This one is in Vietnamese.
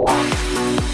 Wow.